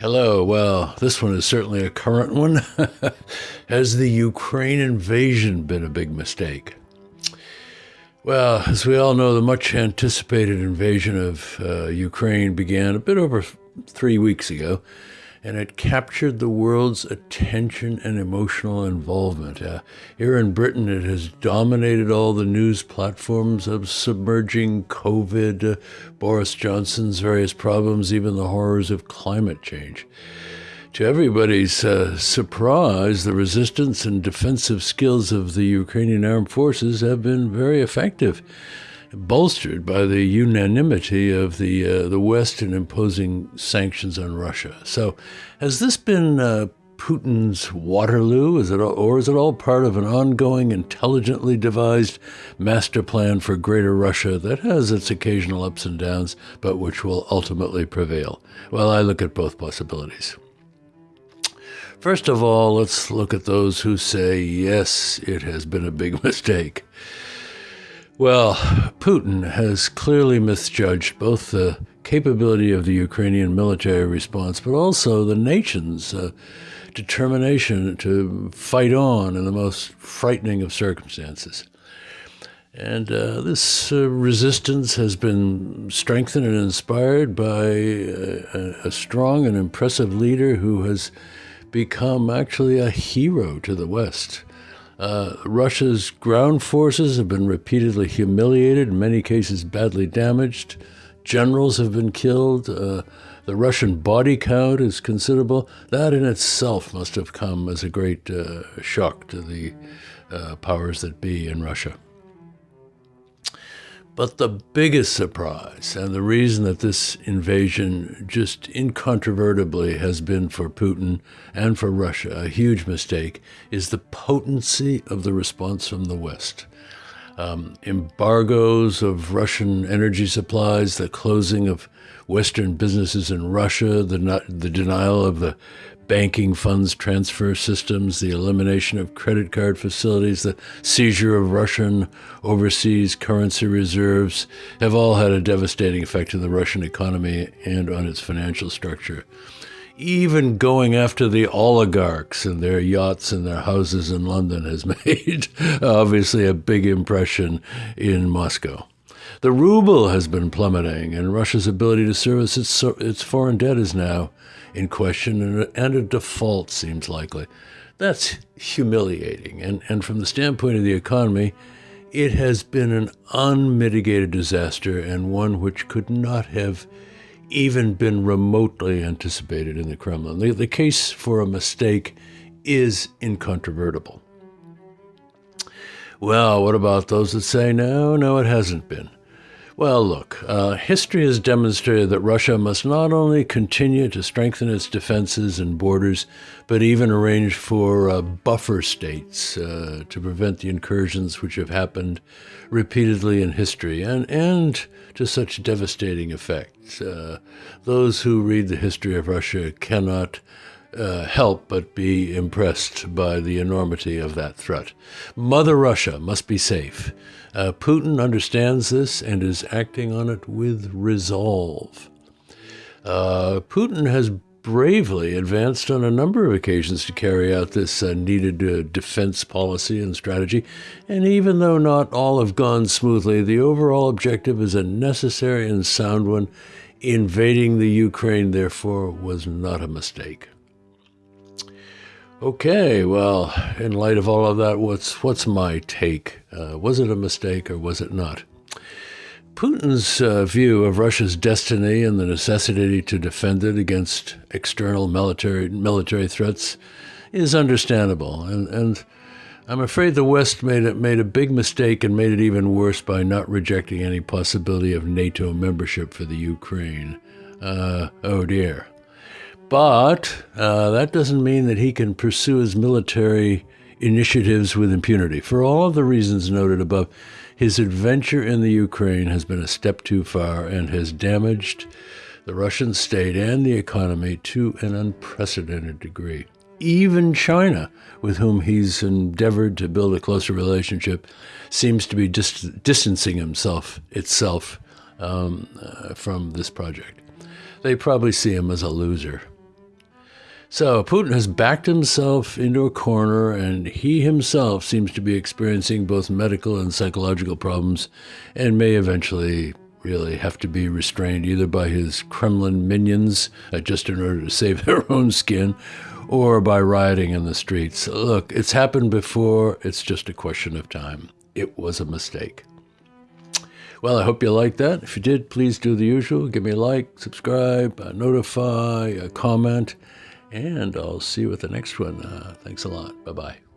Hello. Well, this one is certainly a current one. Has the Ukraine invasion been a big mistake? Well, as we all know, the much anticipated invasion of uh, Ukraine began a bit over three weeks ago and it captured the world's attention and emotional involvement. Uh, here in Britain, it has dominated all the news platforms of submerging COVID, uh, Boris Johnson's various problems, even the horrors of climate change. To everybody's uh, surprise, the resistance and defensive skills of the Ukrainian armed forces have been very effective bolstered by the unanimity of the uh, the West in imposing sanctions on Russia. So, has this been uh, Putin's Waterloo? Is it, all, or is it all part of an ongoing, intelligently devised master plan for Greater Russia that has its occasional ups and downs, but which will ultimately prevail? Well, I look at both possibilities. First of all, let's look at those who say, yes, it has been a big mistake. Well, Putin has clearly misjudged both the capability of the Ukrainian military response, but also the nation's uh, determination to fight on in the most frightening of circumstances. And uh, this uh, resistance has been strengthened and inspired by a, a strong and impressive leader who has become actually a hero to the West. Uh, Russia's ground forces have been repeatedly humiliated, in many cases badly damaged. Generals have been killed. Uh, the Russian body count is considerable. That in itself must have come as a great uh, shock to the uh, powers that be in Russia. But the biggest surprise, and the reason that this invasion just incontrovertibly has been for Putin and for Russia a huge mistake, is the potency of the response from the West. Um, embargoes of Russian energy supplies, the closing of Western businesses in Russia, the, the denial of the banking funds transfer systems, the elimination of credit card facilities, the seizure of Russian overseas currency reserves have all had a devastating effect on the Russian economy and on its financial structure. Even going after the oligarchs and their yachts and their houses in London has made obviously a big impression in Moscow. The ruble has been plummeting, and Russia's ability to service its, its foreign debt is now in question, and a, default seems likely. That's humiliating. And, and from the standpoint of the economy, it has been an unmitigated disaster and one which could not have even been remotely anticipated in the Kremlin. The, the case for a mistake is incontrovertible. Well, what about those that say no, no, it hasn't been? Well, look, uh, history has demonstrated that Russia must not only continue to strengthen its defenses and borders, but even arrange for uh, buffer states uh, to prevent the incursions which have happened repeatedly in history and, and to such devastating effects. Uh, those who read the history of Russia cannot uh, help but be impressed by the enormity of that threat. Mother Russia must be safe. Uh, Putin understands this and is acting on it with resolve. Uh, Putin has bravely advanced on a number of occasions to carry out this uh, needed uh, defense policy and strategy, and even though not all have gone smoothly, the overall objective is a necessary and sound one. Invading the Ukraine, therefore, was not a mistake. Okay, well, in light of all of that, what's what's my take? Uh, was it a mistake or was it not? Putin's uh, view of Russia's destiny and the necessity to defend it against external military military threats is understandable, and and I'm afraid the West made it made a big mistake and made it even worse by not rejecting any possibility of NATO membership for the Ukraine. Uh, oh dear. But uh, that doesn't mean that he can pursue his military initiatives with impunity. For all of the reasons noted above, his adventure in the Ukraine has been a step too far and has damaged the Russian state and the economy to an unprecedented degree. Even China, with whom he's endeavored to build a closer relationship, seems to be dis- distancing himself itself um, uh, from this project. They probably see him as a loser. So Putin has backed himself into a corner, and he himself seems to be experiencing both medical and psychological problems, and may eventually really have to be restrained either by his Kremlin minions, uh, just in order to save their own skin, or by rioting in the streets. Look, it's happened before. It's just a question of time. It was a mistake. Well, I hope you liked that. If you did, please do the usual. Give me a like, subscribe, uh, notify, uh, comment and I'll see you with the next one. Uh, thanks a lot. Bye bye.